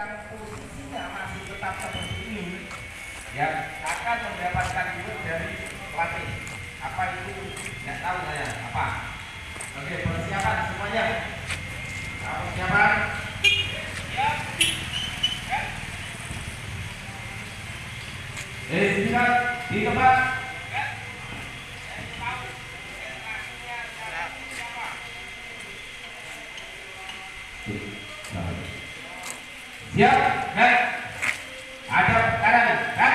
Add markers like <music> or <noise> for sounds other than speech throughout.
yang posisinya masih tetap seperti ini yang akan mendapatkan duit dari pelatih. Apa itu? Nggak tahu saya. Apa? Oke persiapan semuanya. Nah, persiapan Eh, silakan di tempat. Siap, kan? Ada kanan, kan?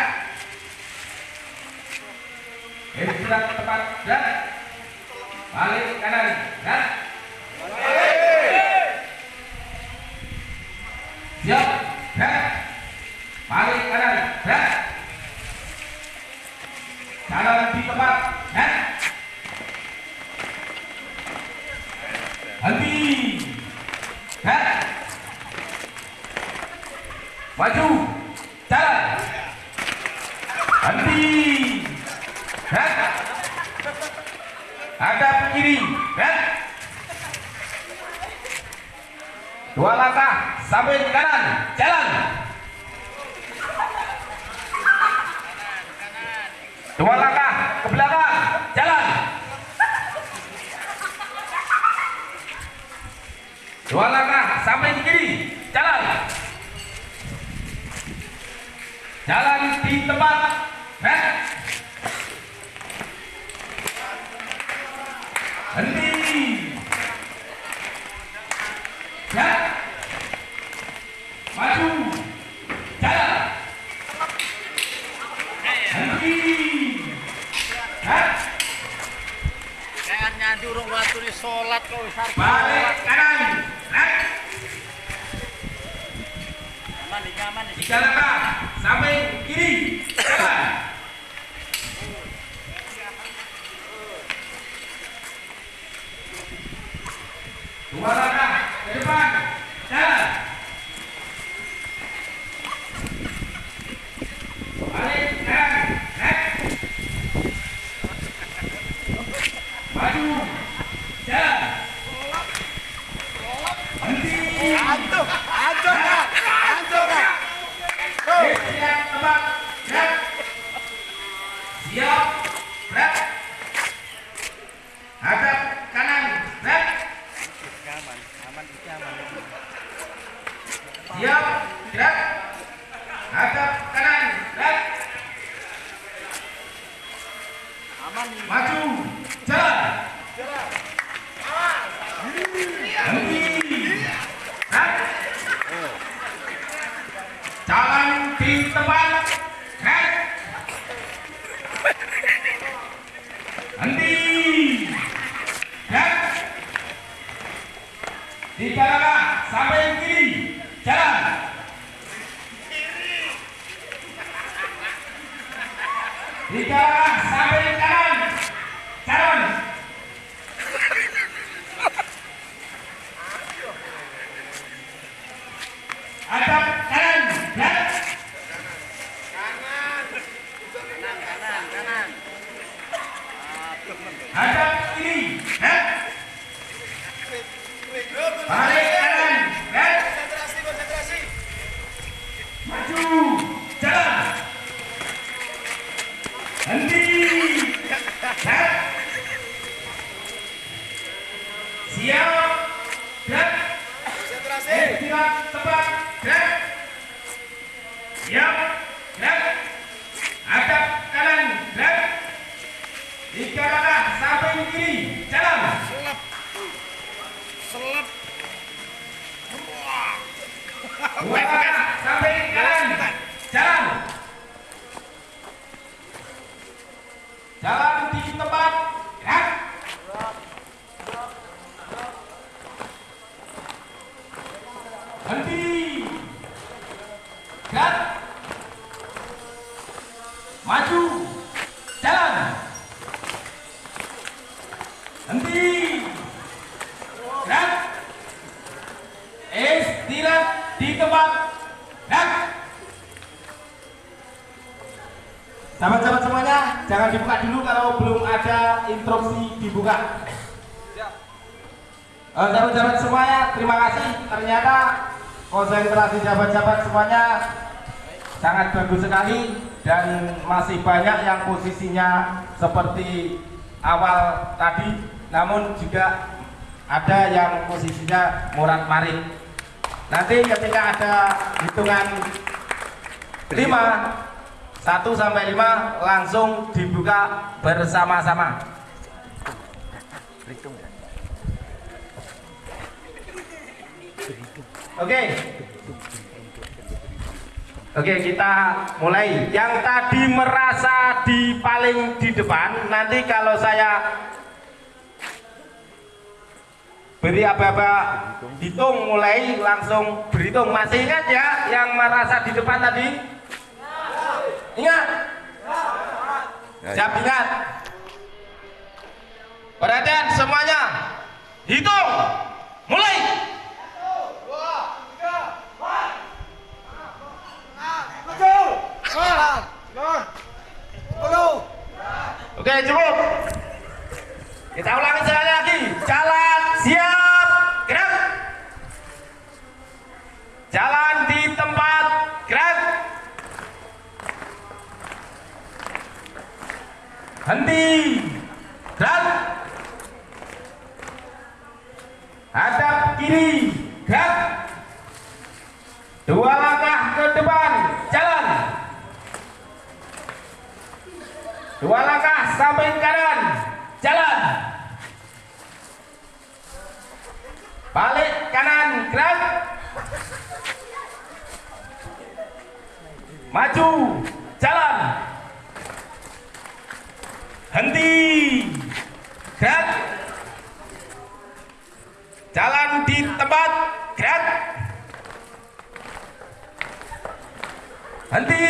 Eh, silakan ke tempat, kan? Balik kanan, kan? Siap, kan? Balik kanan, kan? Jalan di tempat, Maju, jalan. Henti, kan? Hadap kiri, kan? Dua langkah, sampai kanan, jalan. Dua langkah ke belakang, jalan. Dua langkah sampai di kiri, jalan. Jalan di tempat, eh. Henti. Ya. Maju. Jalan. Henti. Hah? Kayak nyanyi urung waktu ini sholat arep Balik kanan. Hah? Aman iki aman iki. Tiga langkah sampai kiri. Jalan. Dua langkah ke depan. Jalan. Balik kanan. Hah? Maju. Jalan. Henti. Antuk, antuk Kak. Antuk Kak. Siap, tebak, gerak. Siap, gerak. Hadap kanan. Aman, aman. Hadap kanan. Maju. Jalan di tempat. Gerak. Henti. Gerak. Tiga langkah sampai kiri. Jalan. Tiga langkah sampai kanan. Jalan. Hadap kanan. Gerak. Kanan, kanan, kanan. Hadap kiri. Gerak. Balik kanan. Gerak. Konsentrasi, konsentrasi. Maju. Jalan. Henti. Gerak. Siap. Gerak. Konsentrasi. Eh, tidak tepat. Gerak. Siap. Gerak. Hadap kanan. Gerak. Tiga langkah sampai kiri. Jalan. Selep. Selep. Dua langkah sampai kanan. Jalan. Jalan di tempat. Gerak. Henti. Gerak. Maju. Jalan. Henti. Gerak. Istirahat di tempat. Gerak. Sahabat-sahabat semuanya, jangan dibuka dulu kalau belum ada instruksi dibuka. Eh, Sahabat-sahabat semuanya, terima kasih. Ternyata konsentrasi jabat-jabat semuanya sangat bagus sekali dan masih banyak yang posisinya seperti awal tadi. Namun juga ada yang posisinya morat marit nanti ketika ada hitungan 5 1 sampai 5 langsung dibuka bersama-sama Oke. Oke, kita mulai. Yang tadi merasa di paling di depan, nanti kalau saya beri apa-apa hitung mulai langsung berhitung. Masih ingat ya yang merasa di depan tadi? Ingat? Siap ingat? Perhatian semuanya. Hitung. Mulai. Oke cukup. Kita ulangi sekali lagi. Jalan siap gerak. Jalan di tempat gerak. Henti. Gerak. Hadap kiri. Gerak. Dua langkah ke depan. Jalan. Dua langkah samping kanan. Jalan. Balik kanan gerak. Maju. Jalan. Henti. Gerak. Jalan di tempat. Gerak. Henti.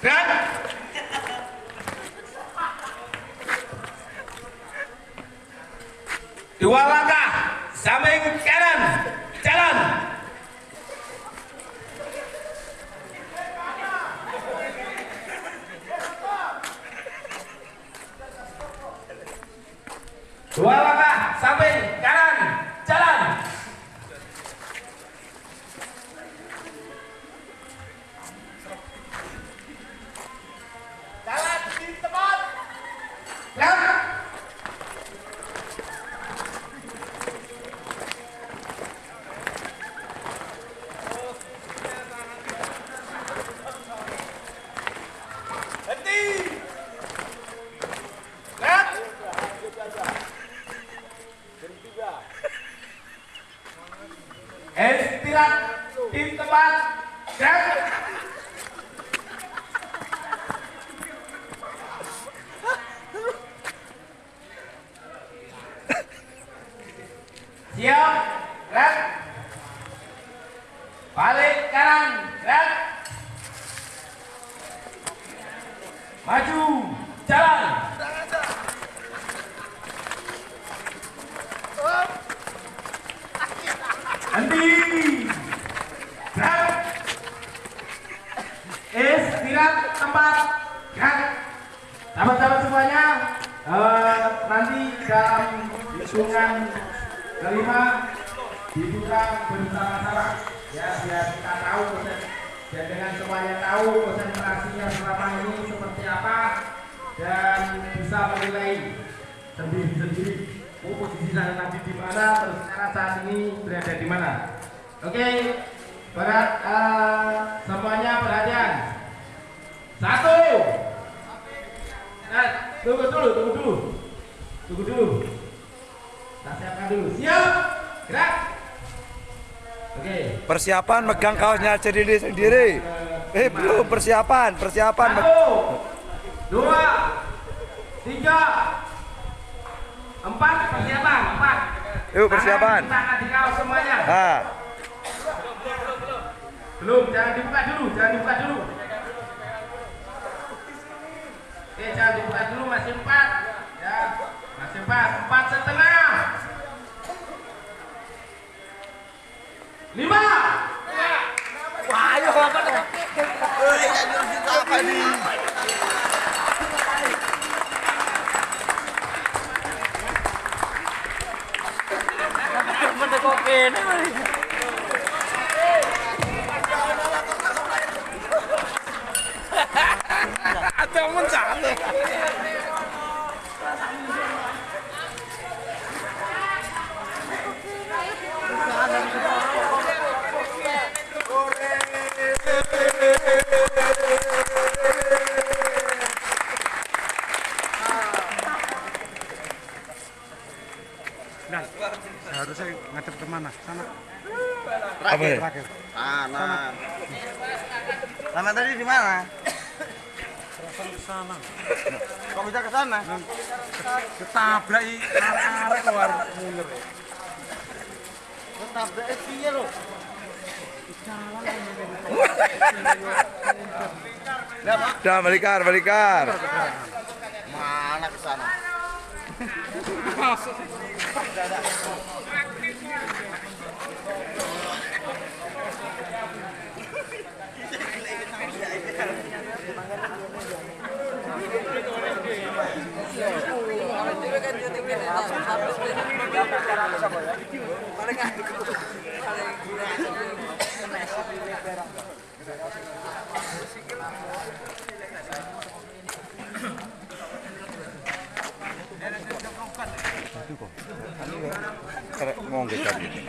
Gerak. Dua langkah samping kanan. Jalan. Dua langkah samping kanan. Jalan. Jalan di tempat. Gerak. Henti. Gerak. Istirahat di tempat. Gerak. Siap, gerak. Balik kanan, gerak. Maju, jalan. Henti. Gerak. Istirahat tempat. Gerak. Sahabat-sahabat semuanya, eh, nanti dalam hitungan kelima dibuka bersama-sama ya biar kita tahu proses dan dengan semuanya tahu konsentrasinya selama ini seperti apa dan bisa menilai sendiri-sendiri oh, posisi saya tadi di mana terus sekarang saat ini berada di mana oke berat eh, semuanya perhatian satu nah, tunggu dulu tunggu dulu tunggu dulu kita siapkan dulu. Siap. Gerak. Persiapan megang kaosnya sendiri sendiri. Eh belum persiapan, persiapan. Satu. Dua. Tiga. Empat. Persiapan. Empat. Yuk persiapan. Tangan di kaos semuanya. Nah, Belum. Jangan dibuka dulu. Jangan dibuka dulu. Oke. Jangan dibuka dulu. Masih empat. Ya. Masih empat. Empat setengah. lima wahyo apa nih Mendekokin. Ada mencari. Apa ya? Sana. Sama tadi di mana? Ke sana. Kok bisa ke sana? Ketabrak i arek-arek keluar mundur. Ketabrak piye lho? Dah balikar, balikar. Mana ke sana? <laughs> Karek ngomong gitu.